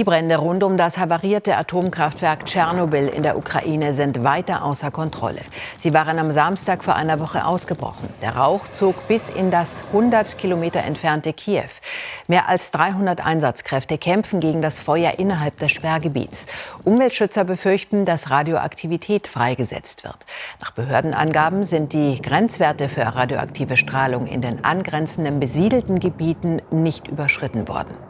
Die Brände rund um das havarierte Atomkraftwerk Tschernobyl in der Ukraine sind weiter außer Kontrolle. Sie waren am Samstag vor einer Woche ausgebrochen. Der Rauch zog bis in das 100 Kilometer entfernte Kiew. Mehr als 300 Einsatzkräfte kämpfen gegen das Feuer innerhalb des Sperrgebiets. Umweltschützer befürchten, dass Radioaktivität freigesetzt wird. Nach Behördenangaben sind die Grenzwerte für radioaktive Strahlung in den angrenzenden besiedelten Gebieten nicht überschritten worden.